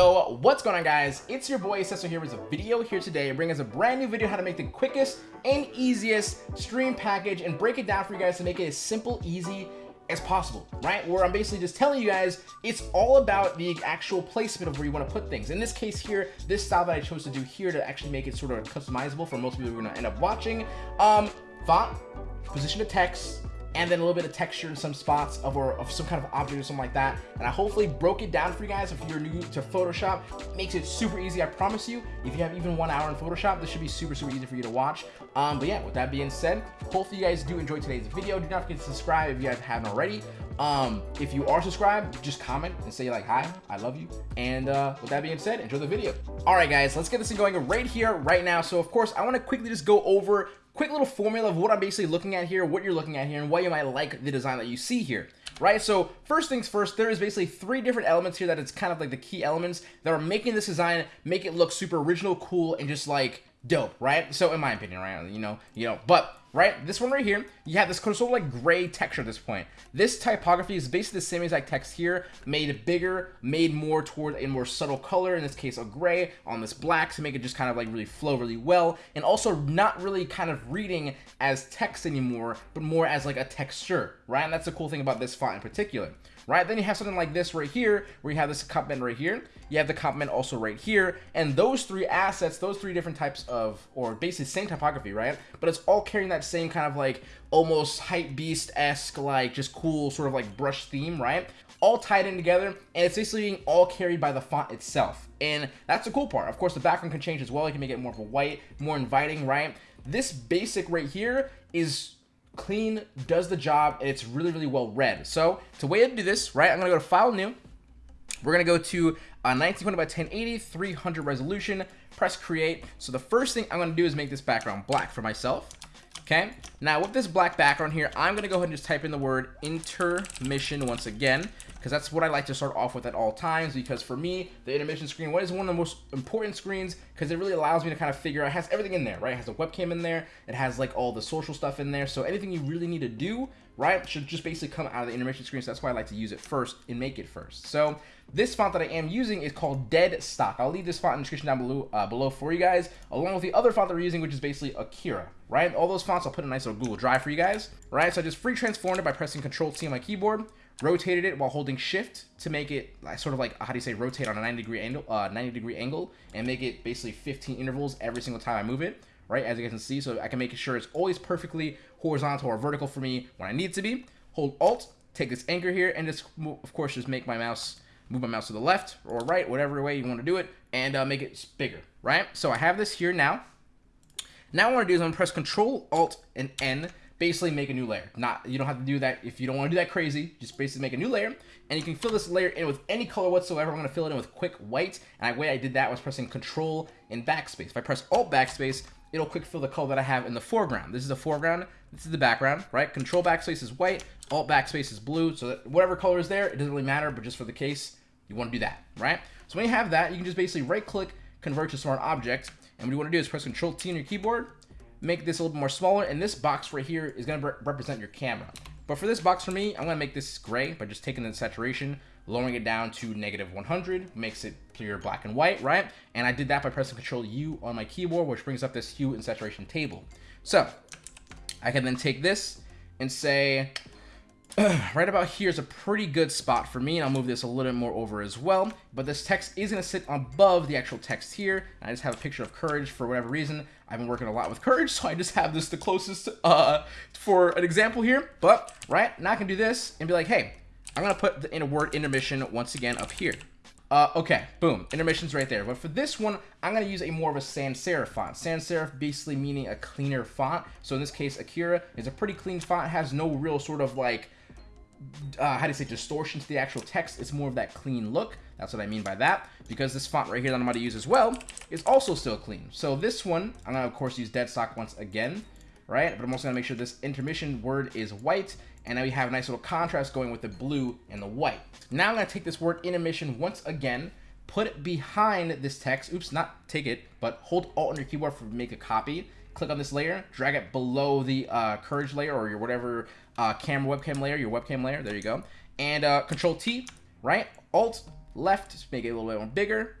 Yo, what's going on guys? It's your boy Cecil here with a video here today bringing us a brand new video how to make the quickest and easiest stream package and break it down for you guys to make it as simple, easy as possible, right? Where I'm basically just telling you guys it's all about the actual placement of where you want to put things. In this case here, this style that I chose to do here to actually make it sort of customizable for most people who are going to end up watching. Um, font, position of text, and then a little bit of texture in some spots of or of some kind of object or something like that. And I hopefully broke it down for you guys. If you're new to Photoshop, it makes it super easy. I promise you, if you have even one hour in Photoshop, this should be super, super easy for you to watch. Um, but yeah, with that being said, hopefully you guys do enjoy today's video. Do not forget to subscribe if you guys haven't already. Um, if you are subscribed, just comment and say like, hi, I love you. And uh, with that being said, enjoy the video. All right, guys, let's get this thing going right here, right now. So of course, I want to quickly just go over quick little formula of what I'm basically looking at here, what you're looking at here, and why you might like the design that you see here right? So first things first, there is basically three different elements here that it's kind of like the key elements that are making this design make it look super original, cool, and just like dope, right? So in my opinion, right? You know, you know, but right? This one right here, you have this sort of like gray texture at this point. This typography is basically the same exact text here, made bigger, made more toward a more subtle color, in this case a gray, on this black to make it just kind of like really flow really well, and also not really kind of reading as text anymore, but more as like a texture, right? And that's the cool thing about this font in particular right? Then you have something like this right here, where you have this complement right here. You have the complement also right here. And those three assets, those three different types of, or basically same typography, right? But it's all carrying that same kind of like almost hype beast-esque, like just cool sort of like brush theme, right? All tied in together, and it's basically being all carried by the font itself. And that's the cool part. Of course, the background can change as well. You can make it more of a white, more inviting, right? This basic right here is clean, does the job, and it's really, really well read. So, to way to do this, right, I'm to go to File, New. We're to go to uh, 1920 by 1080, 300 resolution, press Create. So the first thing I'm to do is make this background black for myself. Okay, now with this black background here, I'm to go ahead and just type in the word intermission once again because that's what I like to start off with at all times because for me, the intermission screen, what is one of the most important screens because it really allows me to kind of figure out, it has everything in there, right? It has a webcam in there, it has like all the social stuff in there, so anything you really need to do, right, should just basically come out of the intermission screen, so that's why I like to use it first and make it first. So this font that I am using is called Dead Stock. I'll leave this font in the description down below, uh, below for you guys, along with the other font that we're using, which is basically Akira, right? All those fonts I'll put in a nice little Google Drive for you guys, right? So I just free transformed it by pressing Control T on my keyboard, rotated it while holding shift to make it sort of like how do you say rotate on a 90 degree angle uh 90 degree angle and make it basically 15 intervals every single time i move it right as you guys can see. So i can make sure it's always perfectly horizontal or vertical for me when i need to be. Hold alt take this anchor here and just of course just make my mouse move my mouse to the left or right whatever way you want to do it and uh, make it bigger right? So i have this here now. Now what i want to do is i'm going to press control alt and n basically make a new layer. Not You don't have to do that if you don't want to do that crazy. Just basically make a new layer. And you can fill this layer in with any color whatsoever. I'm going to fill it in with quick white. And the way I did that was pressing Control and Backspace. If I press Alt Backspace, it'll quick fill the color that I have in the foreground. This is the foreground. This is the background, right? Control Backspace is white. Alt Backspace is blue. So whatever color is there, it doesn't really matter. But just for the case, you want to do that, right? So when you have that, you can just basically right-click, convert to smart object. And what you want to do is press Control T on your keyboard make this a little bit more smaller. And this box right here is going to re represent your camera. But for this box for me, I'm going to make this gray by just taking the saturation, lowering it down to negative 100, makes it clear black and white, right? And I did that by pressing Control U on my keyboard, which brings up this hue and saturation table. So I can then take this and say, right about here is a pretty good spot for me, and I'll move this a little bit more over as well. But this text is going to sit above the actual text here. I just have a picture of Courage for whatever reason. I've been working a lot with Courage, so I just have this the closest uh, for an example here. But, right, now I can do this and be like, hey, I'm going to put the in a word intermission once again up here. Uh, okay, boom, intermission's right there. But for this one, I'm to use a more of a sans serif font. Sans serif basically meaning a cleaner font. So in this case, Akira is a pretty clean font. Has no real sort of like uh, how do you say, distortion to the actual text. It's more of that clean look. That's what I mean by that. Because this font right here that I'm going to use as well is also still clean. So this one, I'm to, of course, use dead stock once again, right? But I'm also to make sure this intermission word is white. And now we have a nice little contrast going with the blue and the white. Now I'm to take this word intermission once again, put it behind this text. Oops, not take it, but hold Alt on your keyboard for make a copy click on this layer, drag it below the uh, Courage layer or your whatever uh, camera webcam layer, your webcam layer, there you go. And uh, Control T, right? Alt, left to make it a little bit more bigger.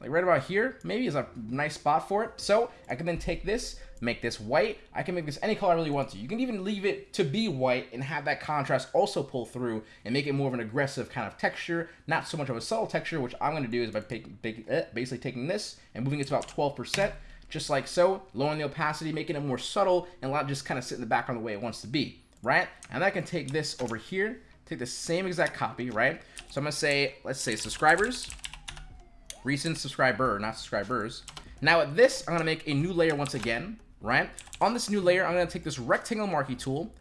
Like right about here, maybe is a nice spot for it. So I can then take this, make this white. I can make this any color I really want to. You can even leave it to be white and have that contrast also pull through and make it more of an aggressive kind of texture, not so much of a subtle texture, which I'm going to do is by eh, basically taking this and moving it to about 12%, just like so, lowering the opacity, making it more subtle, and let it just kind of sit in the background the way it wants to be, right? And I can take this over here, take the same exact copy, right? So I'm going to say, let's say subscribers, recent subscriber, not subscribers. Now with this, I'm going to make a new layer once again, right? On this new layer, I'm going to take this rectangle marquee tool,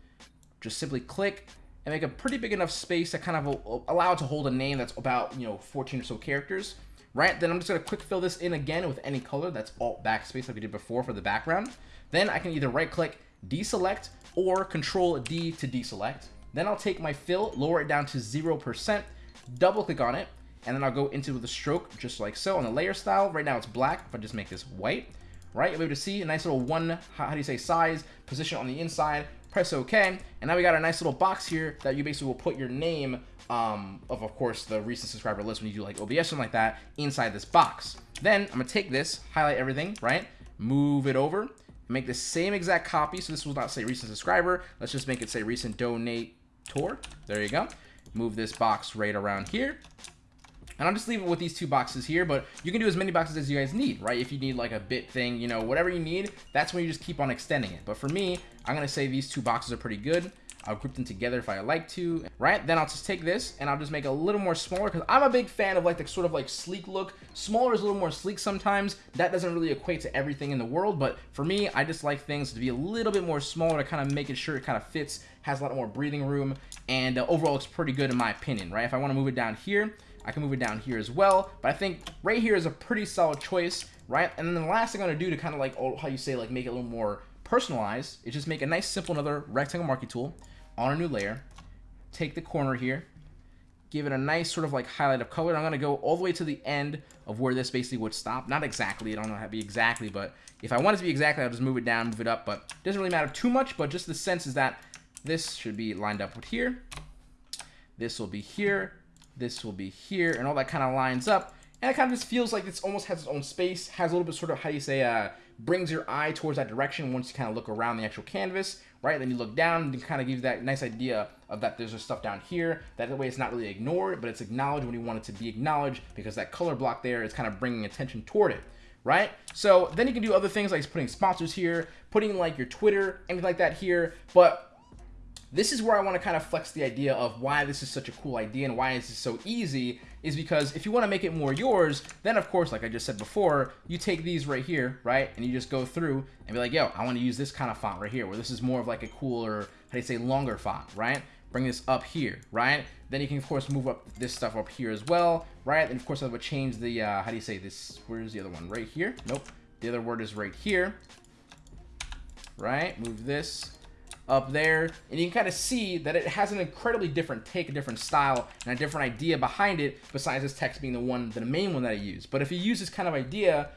just simply click and make a pretty big enough space that kind of allow it to hold a name that's about, you know, 14 or so characters, right? Then I'm just going to quick fill this in again with any color. That's alt backspace like we did before for the background. Then I can either right click, deselect, or control D to deselect. Then I'll take my fill, lower it down to 0%, double click on it, and then I'll go into the stroke just like so on the layer style. Right now it's black. If I just make this white, right? You'll be able to see a nice little one, how, do you say, size, position on the inside, press OK, and now we got a nice little box here that you basically will put your name um, of, of course, the recent subscriber list when you do like OBS, something like that, inside this box. Then I'm gonna take this, highlight everything, right? Move it over, make the same exact copy. So this will not say recent subscriber. Let's just make it say recent donator. There you go. Move this box right around here. And I'll just leave it with these two boxes here, but you can do as many boxes as you guys need, right? If you need like a bit thing, you know, whatever you need, that's when you just keep on extending it. But for me, I'm going to say these two boxes are pretty good. I'll group them together if I like to, right? Then I'll just take this and I'll just make a little more smaller because I'm a big fan of like the sort of like sleek look. Smaller is a little more sleek sometimes. That doesn't really equate to everything in the world, but for me, I just like things to be a little bit more smaller to kind of make it sure it kind of fits, has a lot more breathing room, and uh, overall looks pretty good in my opinion, right? If I want to move it down here, I can move it down here as well. But I think right here is a pretty solid choice, right? And then the last thing I'm going to do to kind of like, oh, how you say, like make it a little more personalized is just make a nice, simple, another rectangle marquee tool on a new layer. Take the corner here, give it a nice sort of like highlight of color. I'm going to go all the way to the end of where this basically would stop. Not exactly, I don't know how to be exactly, but if I want it to be exactly, I'll just move it down, move it up, but it doesn't really matter too much, but just the sense is that this should be lined up with here. This will be here this will be here, and all that kind of lines up. And it kind of just feels like it's almost has its own space, has a little bit sort of, how do you say, uh, brings your eye towards that direction once you kind of look around the actual canvas, right? Then you look down and kind of gives that nice idea of that there's stuff down here. That way it's not really ignored, but it's acknowledged when you want it to be acknowledged because that color block there is kind of bringing attention toward it right? So then you can do other things like putting sponsors here, putting like your Twitter, anything like that here. But this is where I want to kind of flex the idea of why this is such a cool idea and why this is so easy is because if you want to make it more yours, then of course, like I just said before, you take these right here, right? And you just go through and be like, yo, I want to use this kind of font right here, where this is more of like a cooler, how do you say, longer font, right? Bring this up here, right? Then you can, of course, move up this stuff up here as well, right? And of course, I would change the, uh, how do you say this? Where's the other one? Right here? Nope. The other word is right here, right? Move this up there and you can kind of see that it has an incredibly different take a different style and a different idea behind it besides this text being the one the main one that I use. But if you use this kind of idea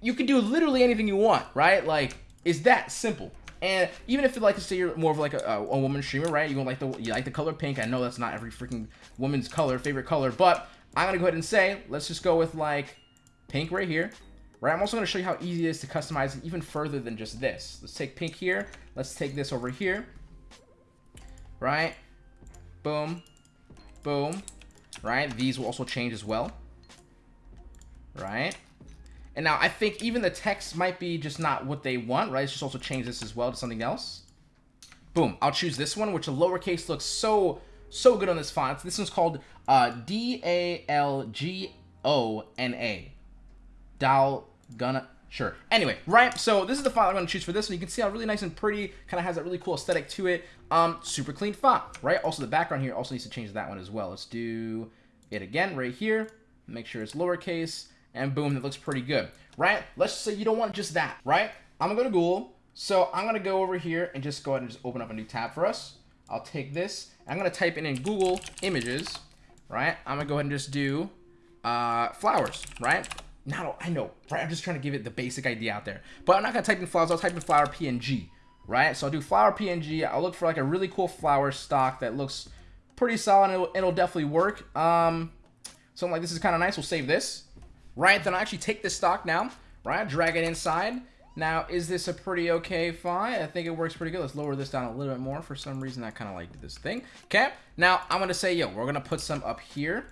you can do literally anything you want right? Like it's that simple. And even if you like to say you're more of like a, a woman streamer right? You don't like the you like the color pink. I know that's not every freaking woman's color favorite color but I'm gonna go ahead and say let's just go with like pink right here right? I'm also going to show you how easy it is to customize it even further than just this. Let's take pink here. Let's take this over here, right? Boom, boom, right? These will also change as well, right? And now I think even the text might be just not what they want, right? Let's just also change this as well to something else. Boom, I'll choose this one, which the lowercase looks so, so good on this font. This one's called uh, D-A-L-G-O-N-A. Dal gonna sure. Anyway right so this is the font i'm going to choose for this one. you can see how really nice and pretty kind of has that really cool aesthetic to it. Um super clean font right? Also the background here also needs to change that one as well. Let's do it again right here. Make sure it's lowercase and boom that looks pretty good right? Let's say you don't want just that right? I'm gonna go to google. So i'm gonna go over here and just go ahead and just open up a new tab for us. I'll take this i'm gonna type in in google images right? I'm gonna go ahead and just do uh flowers right not, I know, right? I'm just trying to give it the basic idea out there. But I'm not going to type in flowers. I'll type in flower PNG, right? So I'll do flower PNG. I'll look for like a really cool flower stock that looks pretty solid. It'll, it'll definitely work. Um, something like this is kind of nice. We'll save this, right? Then I'll actually take this stock now, right? Drag it inside. Now, is this a pretty okay font? I think it works pretty good. Let's lower this down a little bit more. For some reason, I kind of like this thing. Okay, now I'm going to say, yo, we're going to put some up here,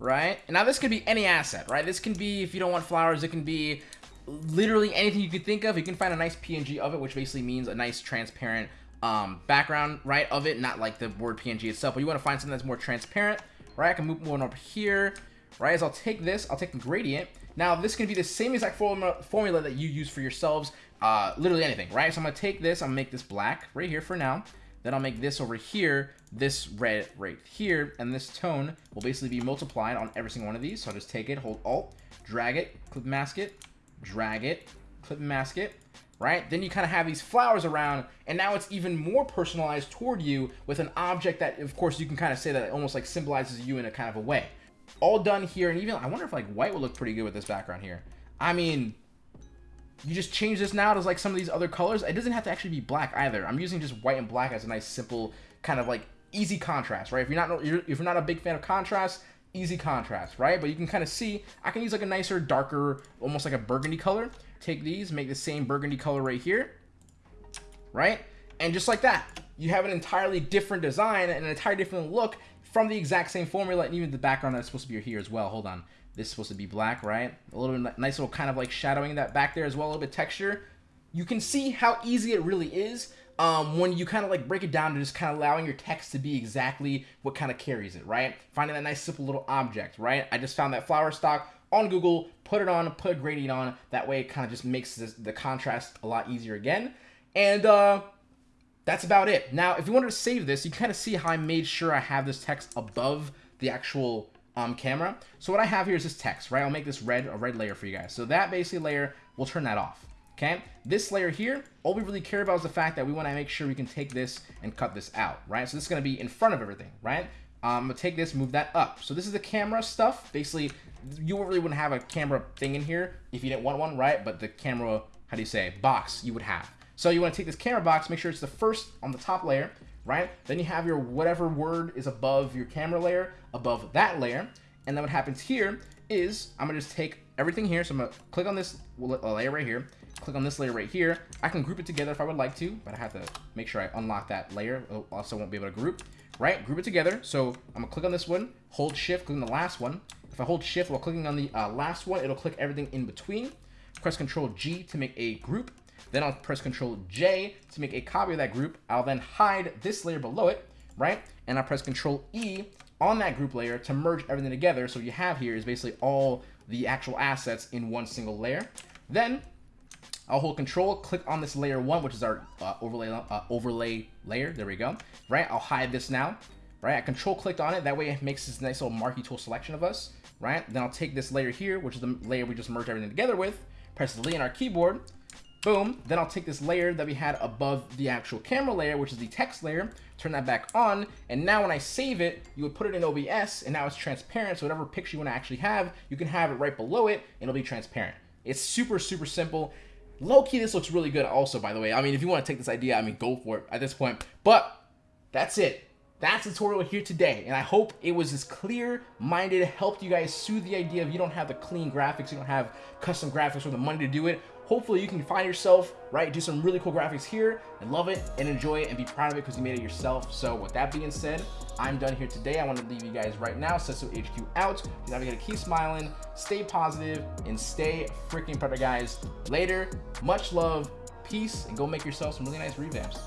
right? And now this could be any asset, right? This can be, if you don't want flowers, it can be literally anything you could think of. You can find a nice PNG of it, which basically means a nice transparent um, background, right, of it, not like the word PNG itself, but you want to find something that's more transparent, right? I can move one over here, right? As I'll take this, I'll take the gradient, now, this can be the same exact formula, formula that you use for yourselves, uh, literally anything, right? So I'm going to take this, I'm going to make this black right here for now. Then I'll make this over here, this red right here, and this tone will basically be multiplied on every single one of these. So I'll just take it, hold Alt, drag it, clip mask it, drag it, clip mask it, right? Then you kind of have these flowers around, and now it's even more personalized toward you with an object that, of course, you can kind of say that almost like symbolizes you in a kind of a way all done here. And even, I wonder if like white would look pretty good with this background here. I mean, you just change this now to like some of these other colors. It doesn't have to actually be black either. I'm using just white and black as a nice, simple kind of like easy contrast, right? If you're not, if you're not a big fan of contrast, easy contrast, right? But you can kind of see, I can use like a nicer, darker, almost like a burgundy color. Take these, make the same burgundy color right here, right? And just like that, you have an entirely different design and an entirely different look from the exact same formula, and even the background that's supposed to be here as well. Hold on. This is supposed to be black, right? A little nice little kind of like shadowing that back there as well, a little bit texture. You can see how easy it really is um, when you kind of like break it down to just kind of allowing your text to be exactly what kind of carries it, right? Finding that nice simple little object, right? I just found that flower stock on Google, put it on, put a gradient on. That way it kind of just makes this, the contrast a lot easier again. And uh, that's about it. Now, if you wanted to save this, you kind of see how I made sure I have this text above the actual um, camera. So what I have here is this text, right? I'll make this red, a red layer for you guys. So that basically layer, we'll turn that off, okay? This layer here, all we really care about is the fact that we want to make sure we can take this and cut this out, right? So this is going to be in front of everything, right? Um, I'm going to take this, move that up. So this is the camera stuff. Basically, you really wouldn't have a camera thing in here if you didn't want one, right? But the camera, how do you say, box you would have. So you want to take this camera box, make sure it's the first on the top layer, right? Then you have your whatever word is above your camera layer, above that layer. And then what happens here is I'm gonna just take everything here. So I'm gonna click on this layer right here, click on this layer right here. I can group it together if I would like to, but I have to make sure I unlock that layer. Also won't be able to group, right? Group it together. So I'm gonna click on this one, hold shift, click on the last one. If I hold shift while clicking on the uh, last one, it'll click everything in between. Press control G to make a group. Then I'll press Control J to make a copy of that group. I'll then hide this layer below it, right? And I'll press Control E on that group layer to merge everything together. So what you have here is basically all the actual assets in one single layer. Then I'll hold Control, click on this layer one, which is our uh, overlay uh, overlay layer. There we go. Right? I'll hide this now. Right? I Control clicked on it. That way it makes this nice little marquee tool selection of us. Right? Then I'll take this layer here, which is the layer we just merged everything together with. Press delete on our keyboard. Boom. Then I'll take this layer that we had above the actual camera layer, which is the text layer, turn that back on, and now when I save it, you would put it in OBS, and now it's transparent, so whatever picture you want to actually have, you can have it right below it, and it'll be transparent. It's super, super simple. Low-key, this looks really good also, by the way. I mean, if you want to take this idea, I mean, go for it at this point. But that's it. That's the tutorial here today, and I hope it was as clear-minded, helped you guys soothe the idea of you don't have the clean graphics, you don't have custom graphics or the money to do it hopefully you can find yourself, right, do some really cool graphics here and love it and enjoy it and be proud of it because you made it yourself. So with that being said, I'm done here today. I want to leave you guys right now. Sesso HQ out. You gotta keep smiling, stay positive, and stay freaking better, guys. Later, much love, peace, and go make yourself some really nice revamps.